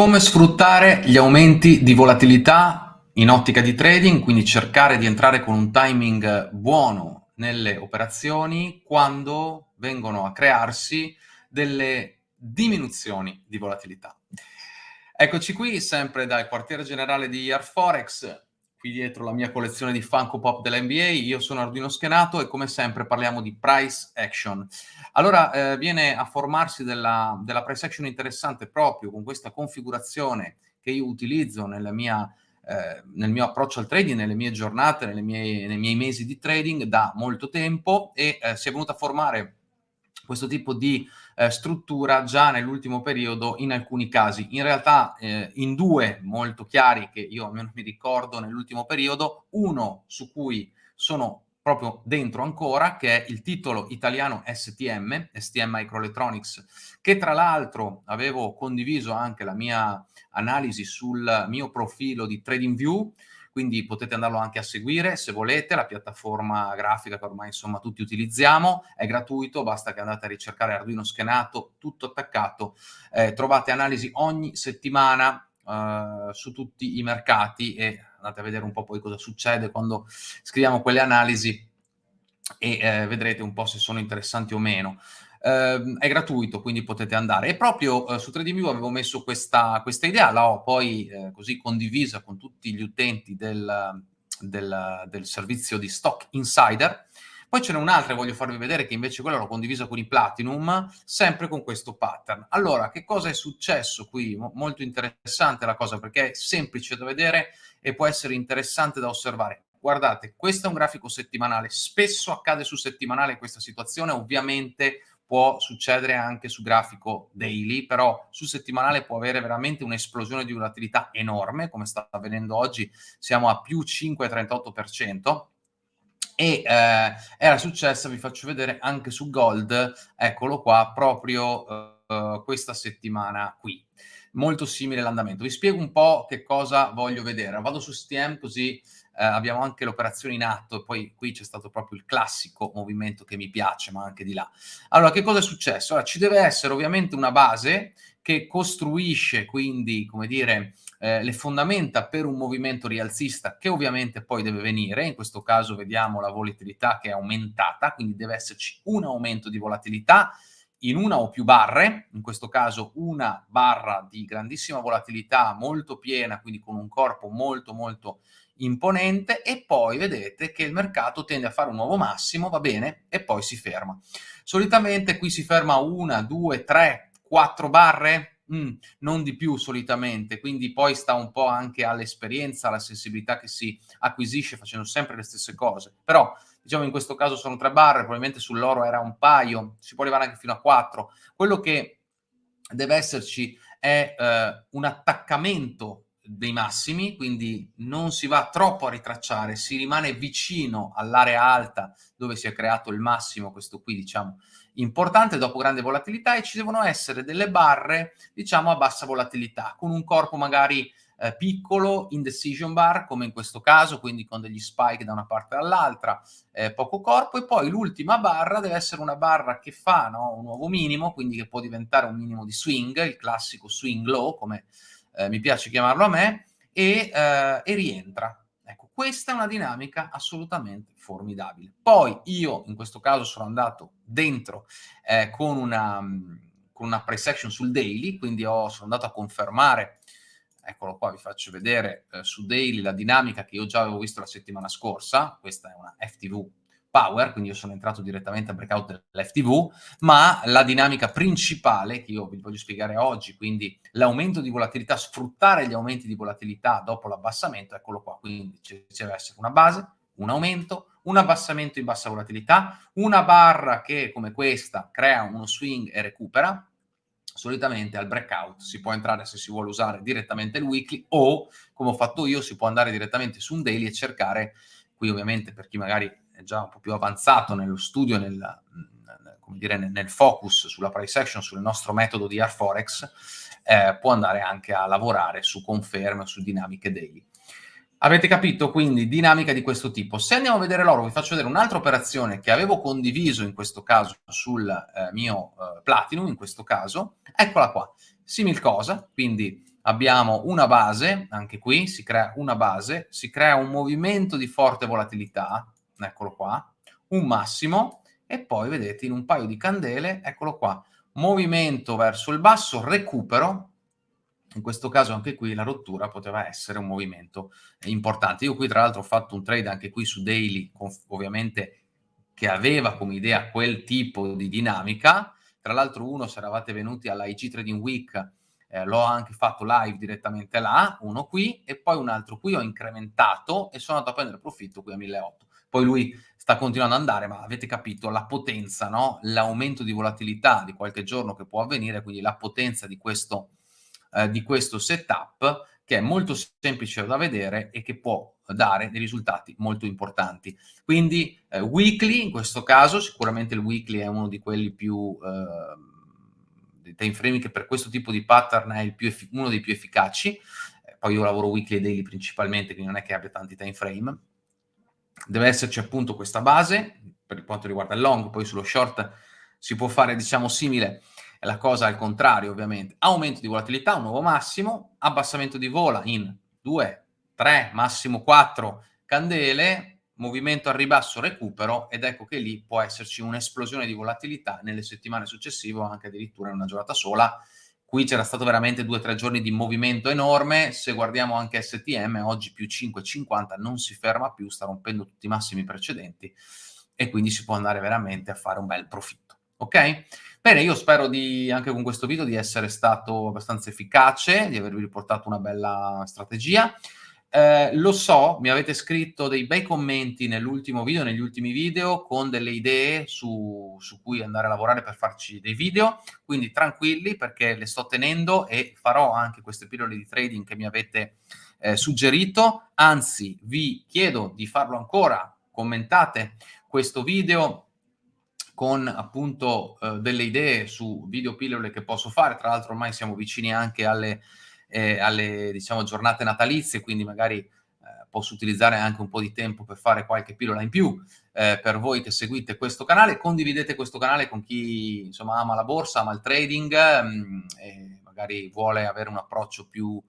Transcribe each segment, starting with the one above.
Come sfruttare gli aumenti di volatilità in ottica di trading, quindi cercare di entrare con un timing buono nelle operazioni quando vengono a crearsi delle diminuzioni di volatilità. Eccoci qui, sempre dal quartiere generale di Arforex, qui dietro la mia collezione di Funko Pop dell'NBA, io sono Arduino Schenato e come sempre parliamo di price action. Allora eh, viene a formarsi della, della, price action interessante proprio con questa configurazione che io utilizzo mia, eh, nel mio approccio al trading, nelle mie giornate, mie, nei miei mesi di trading da molto tempo e eh, si è venuta a formare questo tipo di eh, struttura già nell'ultimo periodo in alcuni casi. In realtà eh, in due molto chiari che io almeno mi ricordo nell'ultimo periodo, uno su cui sono proprio dentro ancora, che è il titolo italiano STM, STM Microelectronics, che tra l'altro avevo condiviso anche la mia analisi sul mio profilo di TradingView, quindi potete andarlo anche a seguire se volete, la piattaforma grafica che ormai insomma tutti utilizziamo, è gratuito, basta che andate a ricercare Arduino schenato, tutto attaccato, eh, trovate analisi ogni settimana eh, su tutti i mercati e andate a vedere un po' poi cosa succede quando scriviamo quelle analisi e eh, vedrete un po' se sono interessanti o meno eh, è gratuito, quindi potete andare. E proprio eh, su TradingView avevo messo questa, questa idea, l'ho poi eh, così condivisa con tutti gli utenti del, del, del servizio di Stock Insider. Poi ce n'è un'altra che voglio farvi vedere che invece quella l'ho condivisa con i Platinum, sempre con questo pattern. Allora, che cosa è successo qui? Mo molto interessante la cosa perché è semplice da vedere e può essere interessante da osservare. Guardate, questo è un grafico settimanale, spesso accade su settimanale questa situazione, ovviamente può succedere anche su grafico daily, però su settimanale può avere veramente un'esplosione di volatilità enorme, come sta avvenendo oggi, siamo a più 5,38%, e eh, era successa, vi faccio vedere anche su Gold, eccolo qua, proprio eh, questa settimana qui. Molto simile l'andamento. Vi spiego un po' che cosa voglio vedere. Vado su STM così eh, abbiamo anche l'operazione in atto poi qui c'è stato proprio il classico movimento che mi piace, ma anche di là. Allora, che cosa è successo? Allora, ci deve essere ovviamente una base che costruisce quindi, come dire, eh, le fondamenta per un movimento rialzista che ovviamente poi deve venire, in questo caso vediamo la volatilità che è aumentata, quindi deve esserci un aumento di volatilità in una o più barre, in questo caso una barra di grandissima volatilità molto piena, quindi con un corpo molto molto imponente e poi vedete che il mercato tende a fare un nuovo massimo, va bene, e poi si ferma. Solitamente qui si ferma una, due, tre, quattro barre, mm, non di più solitamente, quindi poi sta un po' anche all'esperienza, alla sensibilità che si acquisisce facendo sempre le stesse cose. Però, diciamo in questo caso sono tre barre, probabilmente sull'oro era un paio, si può arrivare anche fino a quattro. Quello che deve esserci è eh, un attaccamento dei massimi, quindi non si va troppo a ritracciare, si rimane vicino all'area alta dove si è creato il massimo, questo qui diciamo importante, dopo grande volatilità e ci devono essere delle barre diciamo a bassa volatilità, con un corpo magari eh, piccolo, in decision bar come in questo caso, quindi con degli spike da una parte all'altra, eh, poco corpo e poi l'ultima barra deve essere una barra che fa no, un nuovo minimo, quindi che può diventare un minimo di swing, il classico swing low come eh, mi piace chiamarlo a me, e, eh, e rientra. Ecco, questa è una dinamica assolutamente formidabile. Poi io in questo caso sono andato dentro eh, con una, con una pre-section sul daily, quindi ho, sono andato a confermare, eccolo qua, vi faccio vedere eh, su daily la dinamica che io già avevo visto la settimana scorsa, questa è una FTV power, quindi io sono entrato direttamente a breakout dell'FTV, ma la dinamica principale che io vi voglio spiegare oggi, quindi l'aumento di volatilità, sfruttare gli aumenti di volatilità dopo l'abbassamento, eccolo qua, quindi ci deve essere una base, un aumento, un abbassamento in bassa volatilità, una barra che come questa crea uno swing e recupera, solitamente al breakout si può entrare se si vuole usare direttamente il weekly o come ho fatto io si può andare direttamente su un daily e cercare qui ovviamente per chi magari è già un po' più avanzato nello studio, nel, dire, nel focus sulla price action, sul nostro metodo di R-Forex, eh, può andare anche a lavorare su conferme su dinamiche daily. Avete capito? Quindi dinamica di questo tipo. Se andiamo a vedere l'oro, vi faccio vedere un'altra operazione che avevo condiviso in questo caso sul eh, mio eh, Platinum, in questo caso. Eccola qua. Simil cosa, quindi abbiamo una base, anche qui si crea una base, si crea un movimento di forte volatilità, eccolo qua, un massimo, e poi vedete in un paio di candele, eccolo qua, movimento verso il basso, recupero, in questo caso anche qui la rottura poteva essere un movimento importante. Io qui tra l'altro ho fatto un trade anche qui su daily, ovviamente che aveva come idea quel tipo di dinamica, tra l'altro uno se eravate venuti alla IG Trading Week eh, l'ho anche fatto live direttamente là, uno qui. E poi un altro qui ho incrementato e sono andato a prendere profitto qui a 1800. Poi lui sta continuando ad andare, ma avete capito la potenza, no? l'aumento di volatilità di qualche giorno che può avvenire, quindi la potenza di questo, eh, di questo setup che è molto semplice da vedere e che può dare dei risultati molto importanti. Quindi eh, weekly, in questo caso, sicuramente il weekly è uno di quelli più... Eh, dei time frame che per questo tipo di pattern è uno dei più efficaci. Poi io lavoro weekly e daily principalmente, quindi non è che abbia tanti time frame. Deve esserci appunto questa base, per quanto riguarda il long, poi sullo short si può fare, diciamo, simile la cosa al contrario, ovviamente. Aumento di volatilità, un nuovo massimo, abbassamento di vola in 2, 3, massimo 4 candele, movimento al ribasso, recupero, ed ecco che lì può esserci un'esplosione di volatilità nelle settimane successive o anche addirittura in una giornata sola. Qui c'era stato veramente 2-3 giorni di movimento enorme, se guardiamo anche STM, oggi più 5,50, non si ferma più, sta rompendo tutti i massimi precedenti e quindi si può andare veramente a fare un bel profitto. Ok? Bene, io spero di, anche con questo video di essere stato abbastanza efficace, di avervi riportato una bella strategia. Eh, lo so, mi avete scritto dei bei commenti nell'ultimo video, negli ultimi video, con delle idee su, su, cui andare a lavorare per farci dei video, quindi tranquilli perché le sto tenendo e farò anche queste pillole di trading che mi avete eh, suggerito, anzi vi chiedo di farlo ancora, commentate questo video, con appunto eh, delle idee su video pillole che posso fare, tra l'altro ormai siamo vicini anche alle, eh, alle diciamo, giornate natalizie, quindi magari eh, posso utilizzare anche un po' di tempo per fare qualche pillola in più eh, per voi che seguite questo canale, condividete questo canale con chi insomma ama la borsa, ama il trading mh, mm, e magari vuole avere un approccio più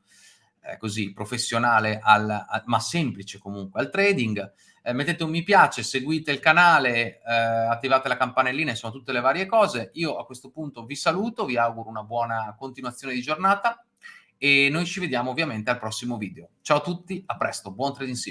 eh, così professionale, al, al, ma semplice comunque al trading. Eh, mettete un mi piace, seguite il canale, eh, attivate la campanellina, insomma tutte le varie cose. Io a questo punto vi saluto, vi auguro una buona continuazione di giornata e noi ci vediamo ovviamente al prossimo video. Ciao a tutti, a presto, buon trading sim.